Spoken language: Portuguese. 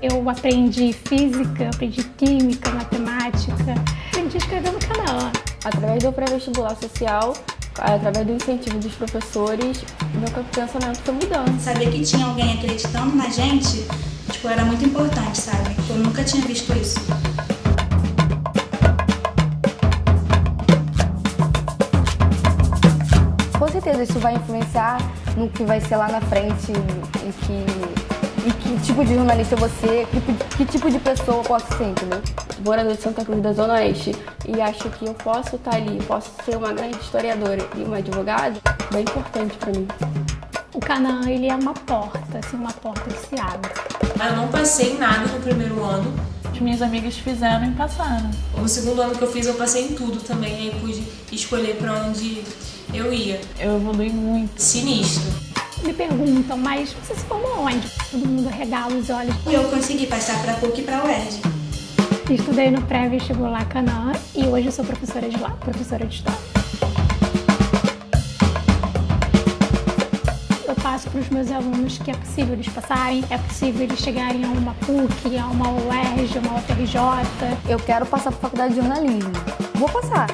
Eu aprendi física, aprendi química, matemática, aprendi a escrever no canal. Através do pré-vestibular social, através do incentivo dos professores, meu pensamento foi mudando. Saber que tinha alguém acreditando na gente, tipo, era muito importante, sabe? Eu nunca tinha visto isso. Com certeza isso vai influenciar no que vai ser lá na frente, em que e que tipo de jornalista você, que, que tipo de pessoa eu posso ser, entendeu? Morador de Santa Cruz da Zona Oeste e acho que eu posso estar ali, posso ser uma grande historiadora e uma advogada, bem importante para mim. O Canaã, ele é uma porta, assim, uma porta que se abre. Eu não passei em nada no primeiro ano. As minhas amigas fizeram e passaram. No segundo ano que eu fiz, eu passei em tudo também, aí pude escolher para onde eu ia. Eu evolui muito. Sinistro me perguntam, mas você se formou onde? Todo mundo regala os olhos. Eu consegui passar para a PUC e para a UERJ. Estudei no pré-vestibular Canaã e hoje eu sou professora de lá, professora de História. Eu passo para os meus alunos que é possível eles passarem, é possível eles chegarem a uma PUC, a uma UERJ, a uma UFRJ. Eu quero passar para a faculdade de jornalismo. Vou passar.